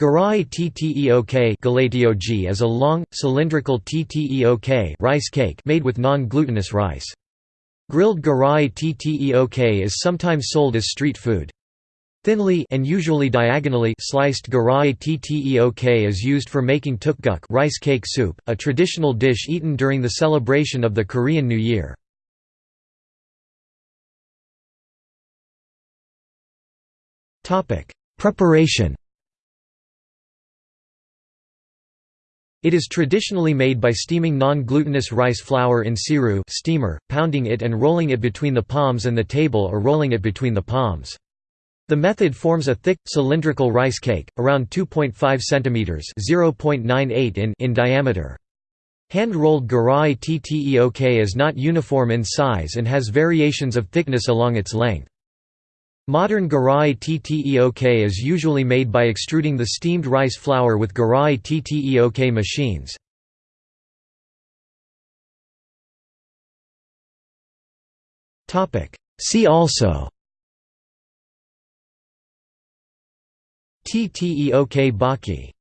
Garai tteok is a long, cylindrical tteok rice cake made with non-glutinous rice. Grilled garai tteok is sometimes sold as street food. Thinly and usually diagonally sliced garai tteok is used for making tteokguk rice cake soup, a traditional dish eaten during the celebration of the Korean New Year. Preparation It is traditionally made by steaming non-glutinous rice flour in siru steamer, pounding it and rolling it between the palms and the table or rolling it between the palms. The method forms a thick, cylindrical rice cake, around 2.5 cm (0.98 in) in diameter. Hand-rolled garai tteok is not uniform in size and has variations of thickness along its length. Modern garai tteok is usually made by extruding the steamed rice flour with garai tteok machines. See also Tteok-bokki